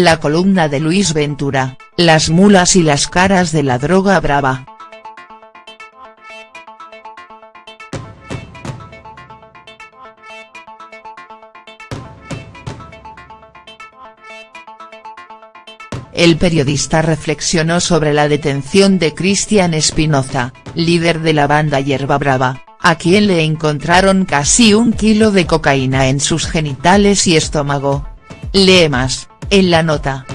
La columna de Luis Ventura, las mulas y las caras de la droga brava. El periodista reflexionó sobre la detención de Cristian Espinoza, líder de la banda Hierba Brava, a quien le encontraron casi un kilo de cocaína en sus genitales y estómago. Lee más. En la nota.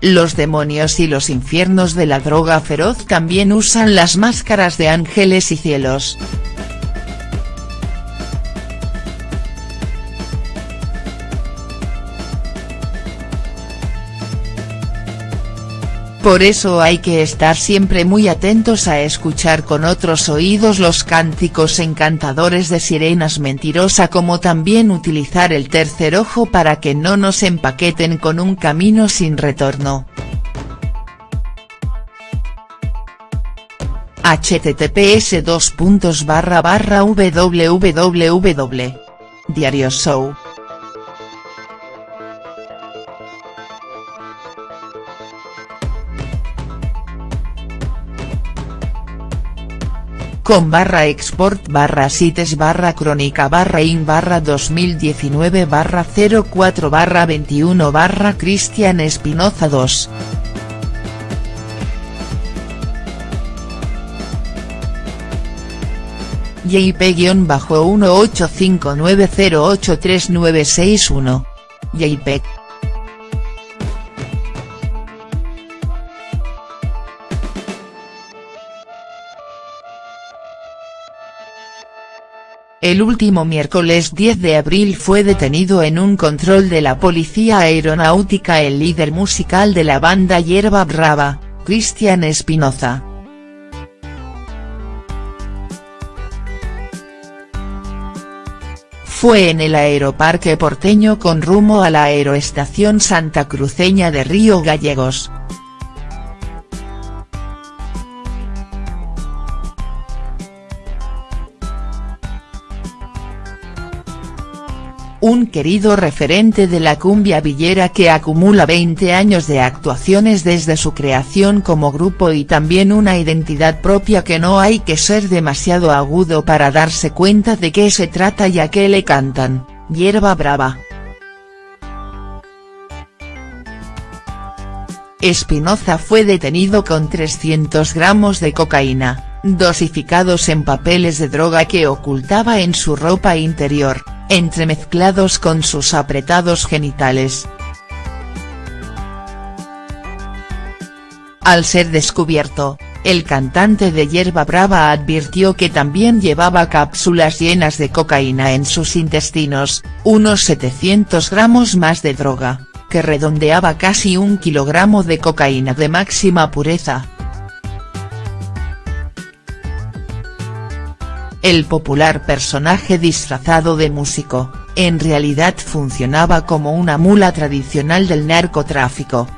Los demonios y los infiernos de la droga feroz también usan las máscaras de ángeles y cielos. Por eso hay que estar siempre muy atentos a escuchar con otros oídos los cánticos encantadores de sirenas mentirosa como también utilizar el tercer ojo para que no nos empaqueten con un camino sin retorno. https con barra export barra sites barra crónica barra in barra 2019 barra 04 barra 21 barra Cristian Espinoza 2. JP-1859083961. JPEG. El último miércoles 10 de abril fue detenido en un control de la Policía Aeronáutica el líder musical de la banda Hierba Brava, Cristian Espinoza. Fue en el aeroparque porteño con rumbo a la aeroestación Santa Cruceña de Río Gallegos. Un querido referente de la cumbia villera que acumula 20 años de actuaciones desde su creación como grupo y también una identidad propia que no hay que ser demasiado agudo para darse cuenta de qué se trata y a qué le cantan, hierba brava. Espinoza fue detenido con 300 gramos de cocaína, dosificados en papeles de droga que ocultaba en su ropa interior entremezclados con sus apretados genitales. Al ser descubierto, el cantante de Hierba Brava advirtió que también llevaba cápsulas llenas de cocaína en sus intestinos, unos 700 gramos más de droga, que redondeaba casi un kilogramo de cocaína de máxima pureza. El popular personaje disfrazado de músico, en realidad funcionaba como una mula tradicional del narcotráfico.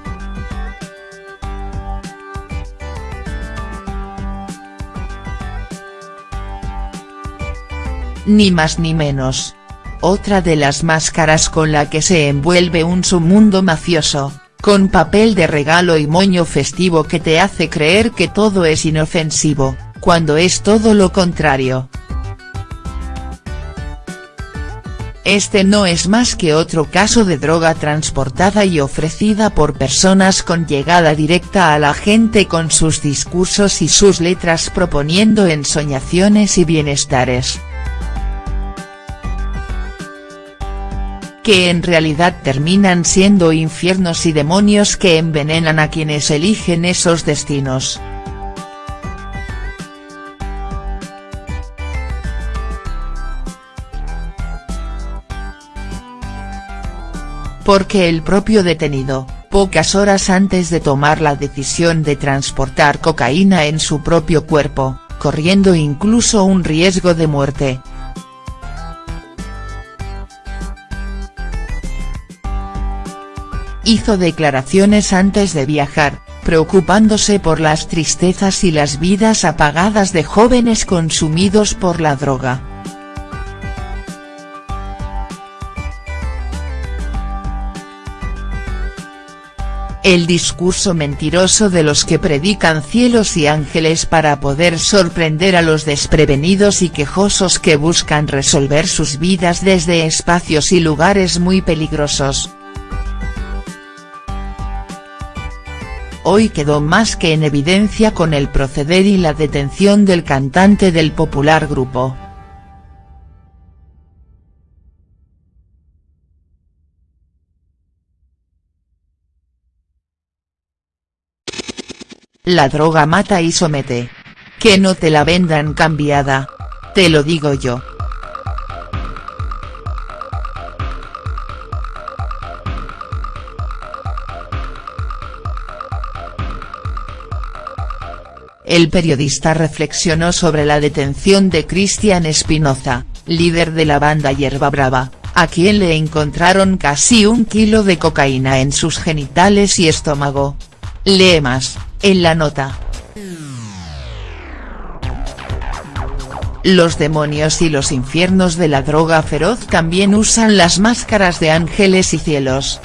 Ni más ni menos. Otra de las máscaras con la que se envuelve un submundo mafioso, con papel de regalo y moño festivo que te hace creer que todo es inofensivo cuando es todo lo contrario. Este no es más que otro caso de droga transportada y ofrecida por personas con llegada directa a la gente con sus discursos y sus letras proponiendo ensoñaciones y bienestares. que en realidad terminan siendo infiernos y demonios que envenenan a quienes eligen esos destinos. Porque el propio detenido, pocas horas antes de tomar la decisión de transportar cocaína en su propio cuerpo, corriendo incluso un riesgo de muerte. Hizo declaraciones antes de viajar, preocupándose por las tristezas y las vidas apagadas de jóvenes consumidos por la droga. El discurso mentiroso de los que predican cielos y ángeles para poder sorprender a los desprevenidos y quejosos que buscan resolver sus vidas desde espacios y lugares muy peligrosos. Hoy quedó más que en evidencia con el proceder y la detención del cantante del popular grupo. La droga mata y somete. Que no te la vendan cambiada. Te lo digo yo. El periodista reflexionó sobre la detención de Cristian Espinoza, líder de la banda Hierba Brava, a quien le encontraron casi un kilo de cocaína en sus genitales y estómago. Lee más. En la nota. Los demonios y los infiernos de la droga feroz también usan las máscaras de ángeles y cielos.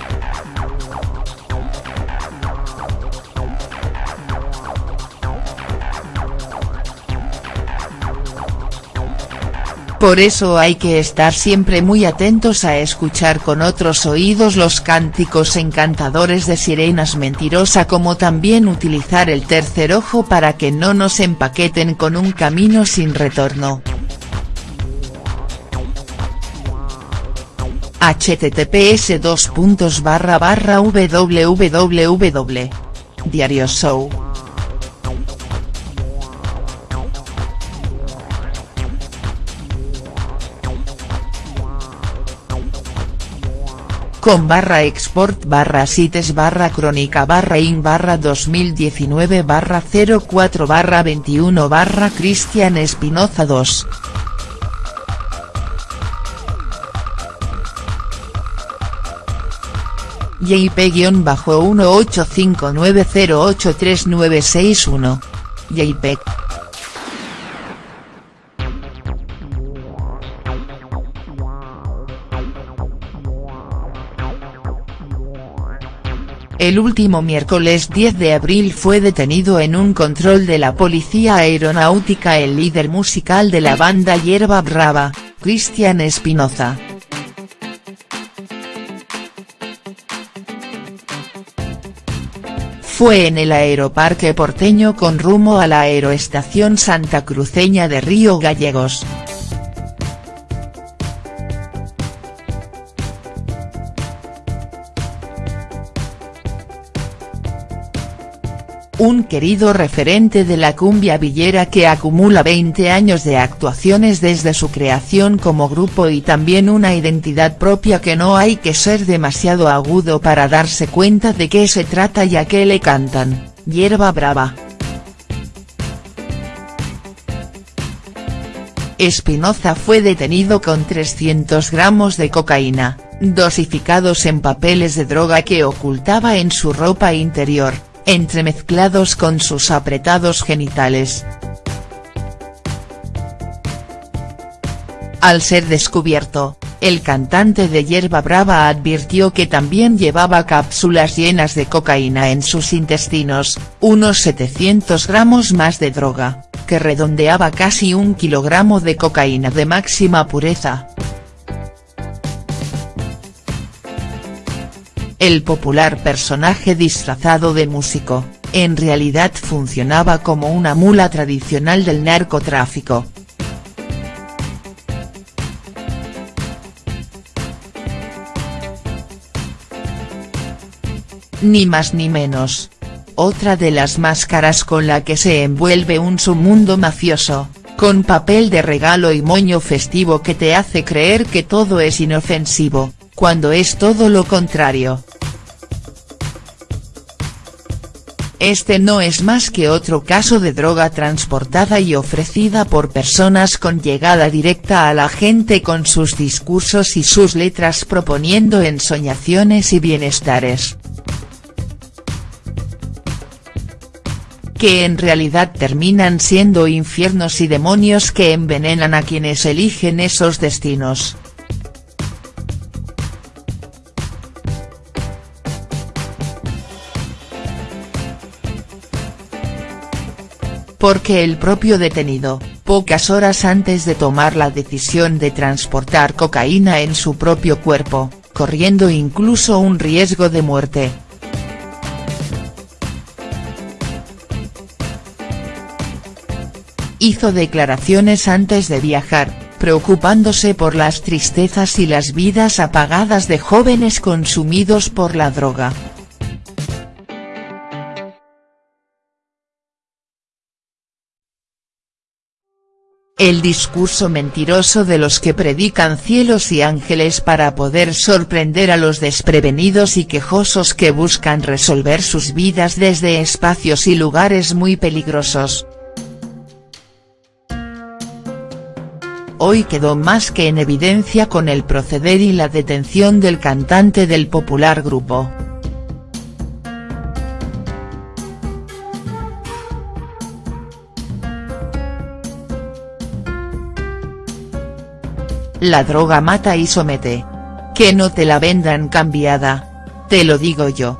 Por eso hay que estar siempre muy atentos a escuchar con otros oídos los cánticos encantadores de sirenas mentirosa como también utilizar el tercer ojo para que no nos empaqueten con un camino sin retorno. https www. Diario Show con barra export barra sites barra crónica barra in barra 2019 barra 04 barra 21 barra Cristian Espinoza 2. JP-1859083961. JPEG. El último miércoles 10 de abril fue detenido en un control de la Policía Aeronáutica el líder musical de la banda Hierba Brava, Cristian Espinoza. Fue en el aeroparque porteño con rumbo a la aeroestación Santa Cruceña de Río Gallegos. Un querido referente de la cumbia villera que acumula 20 años de actuaciones desde su creación como grupo y también una identidad propia que no hay que ser demasiado agudo para darse cuenta de qué se trata y a qué le cantan, hierba brava. Espinoza fue detenido con 300 gramos de cocaína, dosificados en papeles de droga que ocultaba en su ropa interior entremezclados con sus apretados genitales. Al ser descubierto, el cantante de Hierba Brava advirtió que también llevaba cápsulas llenas de cocaína en sus intestinos, unos 700 gramos más de droga, que redondeaba casi un kilogramo de cocaína de máxima pureza. El popular personaje disfrazado de músico, en realidad funcionaba como una mula tradicional del narcotráfico. Ni más ni menos. Otra de las máscaras con la que se envuelve un submundo mafioso, con papel de regalo y moño festivo que te hace creer que todo es inofensivo, cuando es todo lo contrario. Este no es más que otro caso de droga transportada y ofrecida por personas con llegada directa a la gente con sus discursos y sus letras proponiendo ensoñaciones y bienestares. que en realidad terminan siendo infiernos y demonios que envenenan a quienes eligen esos destinos. Porque el propio detenido, pocas horas antes de tomar la decisión de transportar cocaína en su propio cuerpo, corriendo incluso un riesgo de muerte, hizo declaraciones antes de viajar, preocupándose por las tristezas y las vidas apagadas de jóvenes consumidos por la droga. El discurso mentiroso de los que predican cielos y ángeles para poder sorprender a los desprevenidos y quejosos que buscan resolver sus vidas desde espacios y lugares muy peligrosos. Hoy quedó más que en evidencia con el proceder y la detención del cantante del popular grupo. La droga mata y somete. Que no te la vendan cambiada. Te lo digo yo.